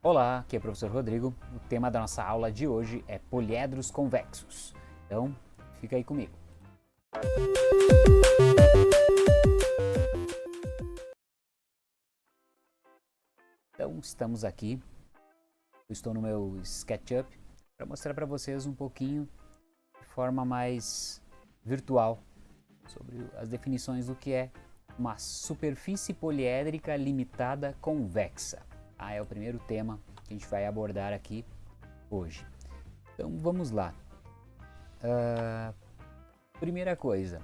Olá, aqui é o professor Rodrigo. O tema da nossa aula de hoje é poliedros convexos. Então, fica aí comigo. Então, estamos aqui. Eu estou no meu SketchUp para mostrar para vocês um pouquinho de forma mais virtual sobre as definições do que é uma superfície poliédrica limitada convexa. Ah, é o primeiro tema que a gente vai abordar aqui hoje. Então vamos lá. Uh, primeira coisa,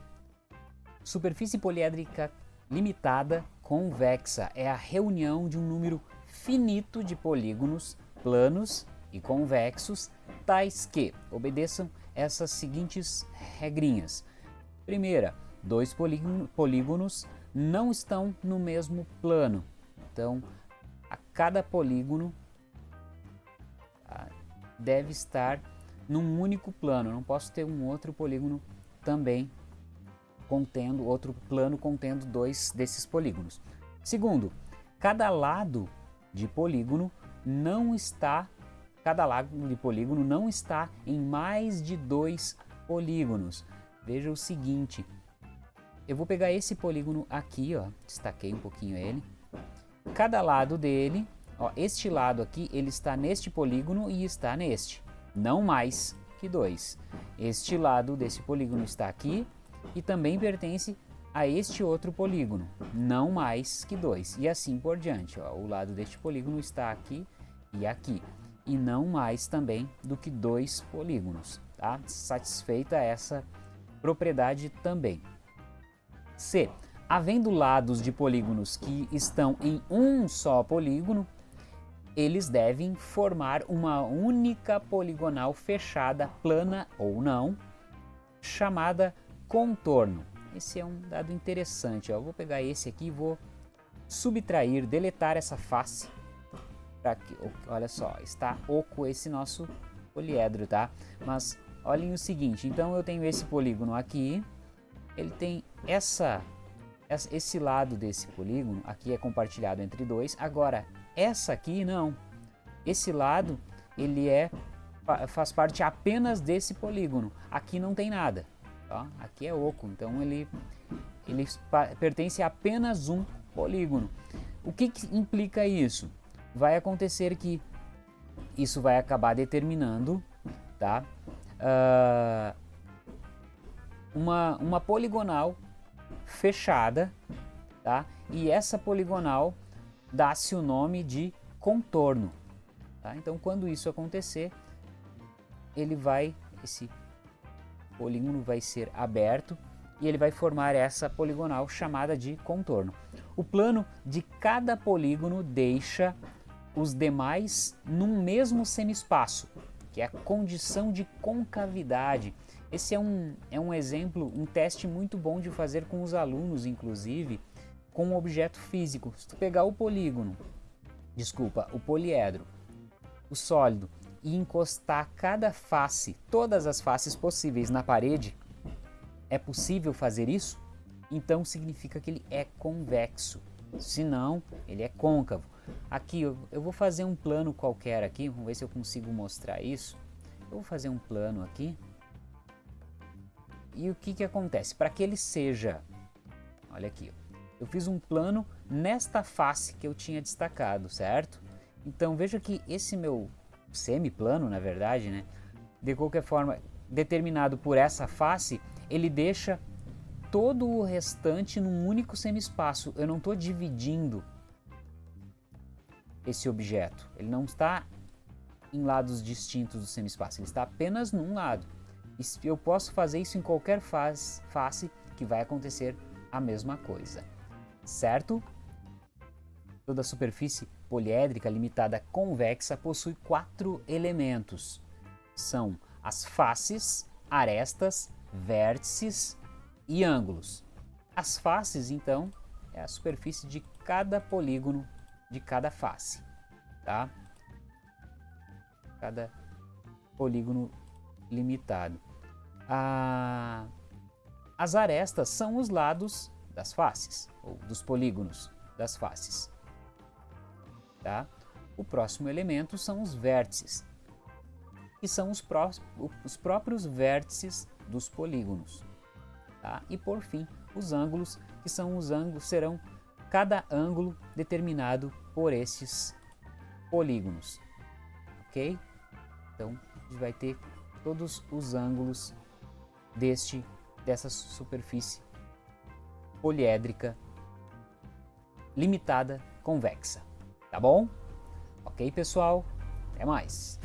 superfície poliédrica limitada convexa é a reunião de um número finito de polígonos planos e convexos, tais que obedeçam essas seguintes regrinhas. Primeira, dois polígonos não estão no mesmo plano. Então, cada polígono ah, deve estar num único plano. Não posso ter um outro polígono também contendo, outro plano contendo dois desses polígonos. Segundo, cada lado de polígono não está, cada lado de polígono não está em mais de dois polígonos. Veja o seguinte, eu vou pegar esse polígono aqui, ó, destaquei um pouquinho ele. Cada lado dele, ó, este lado aqui, ele está neste polígono e está neste, não mais que dois. Este lado desse polígono está aqui e também pertence a este outro polígono, não mais que dois. E assim por diante, ó, o lado deste polígono está aqui e aqui, e não mais também do que dois polígonos. Tá? Satisfeita essa propriedade também. C. Havendo lados de polígonos que estão em um só polígono, eles devem formar uma única poligonal fechada, plana ou não, chamada contorno. Esse é um dado interessante. Ó. Eu vou pegar esse aqui e vou subtrair, deletar essa face. Que, olha só, está oco esse nosso poliedro, tá? Mas olhem o seguinte, então eu tenho esse polígono aqui, ele tem essa, esse lado desse polígono, aqui é compartilhado entre dois, agora essa aqui não. Esse lado, ele é, faz parte apenas desse polígono, aqui não tem nada, tá? aqui é oco, então ele, ele pertence a apenas um polígono. O que, que implica isso? Vai acontecer que isso vai acabar determinando tá? Uh, uma, uma poligonal fechada, tá? E essa poligonal dá-se o nome de contorno, tá? Então, quando isso acontecer, ele vai, esse polígono vai ser aberto e ele vai formar essa poligonal chamada de contorno. O plano de cada polígono deixa os demais num mesmo semiespaço, que é a condição de concavidade. Esse é um, é um exemplo, um teste muito bom de fazer com os alunos, inclusive, com um objeto físico. Se tu pegar o polígono, desculpa, o poliedro, o sólido, e encostar cada face, todas as faces possíveis na parede, é possível fazer isso? Então significa que ele é convexo. Se não, ele é côncavo. Aqui eu, eu vou fazer um plano qualquer aqui, vamos ver se eu consigo mostrar isso. Eu vou fazer um plano aqui. E o que, que acontece? Para que ele seja, olha aqui, eu fiz um plano nesta face que eu tinha destacado, certo? Então veja que esse meu semiplano, na verdade, né, de qualquer forma, determinado por essa face, ele deixa todo o restante num único semi-espaço. Eu não estou dividindo esse objeto. Ele não está em lados distintos do semi-espaço, ele está apenas num lado. Eu posso fazer isso em qualquer face, face que vai acontecer a mesma coisa, certo? Toda superfície poliédrica limitada convexa possui quatro elementos. São as faces, arestas, vértices e ângulos. As faces, então, é a superfície de cada polígono de cada face, tá? Cada polígono limitado. Ah, as arestas são os lados das faces, ou dos polígonos das faces. Tá? O próximo elemento são os vértices, que são os, pró os próprios vértices dos polígonos. Tá? E por fim, os ângulos, que são os ângulos, serão cada ângulo determinado por esses polígonos. Ok? Então, a gente vai ter todos os ângulos deste, dessa superfície poliédrica limitada convexa. Tá bom? Ok, pessoal? Até mais!